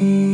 mm